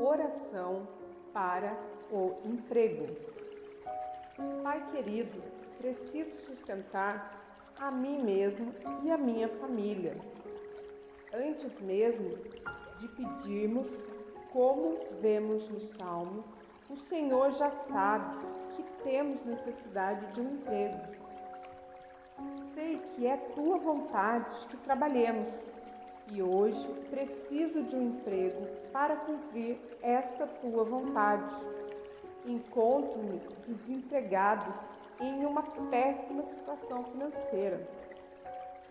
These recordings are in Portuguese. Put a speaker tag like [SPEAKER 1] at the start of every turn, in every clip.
[SPEAKER 1] Oração para o emprego. Pai querido, preciso sustentar a mim mesmo e a minha família. Antes mesmo de pedirmos, como vemos no Salmo, o Senhor já sabe que temos necessidade de um emprego. Sei que é tua vontade que trabalhemos e hoje preciso de um emprego para cumprir esta tua vontade. Encontro-me desempregado em uma péssima situação financeira.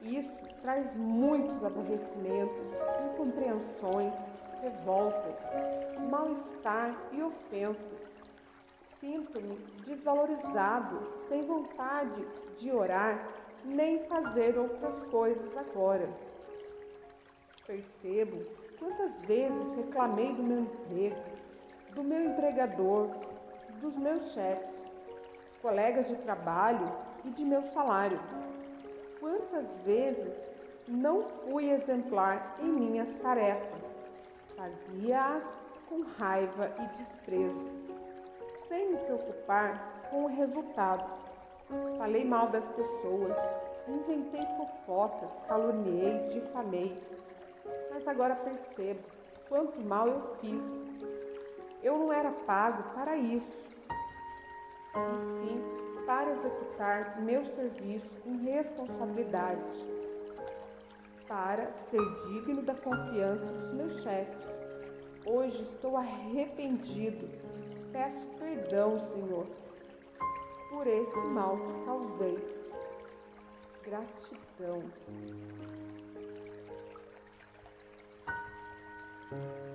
[SPEAKER 1] Isso traz muitos aborrecimentos, incompreensões, revoltas, mal-estar e ofensas. Sinto-me desvalorizado, sem vontade de orar nem fazer outras coisas agora. Percebo quantas vezes reclamei do meu emprego, do meu empregador, dos meus chefes, colegas de trabalho e de meu salário. Quantas vezes não fui exemplar em minhas tarefas, fazia-as com raiva e desprezo, sem me preocupar com o resultado. Falei mal das pessoas, inventei fofocas, caluniei, difamei mas agora percebo quanto mal eu fiz. Eu não era pago para isso, e sim para executar meu serviço com responsabilidade, para ser digno da confiança dos meus chefes. Hoje estou arrependido. Peço perdão, Senhor, por esse mal que causei. Gratidão.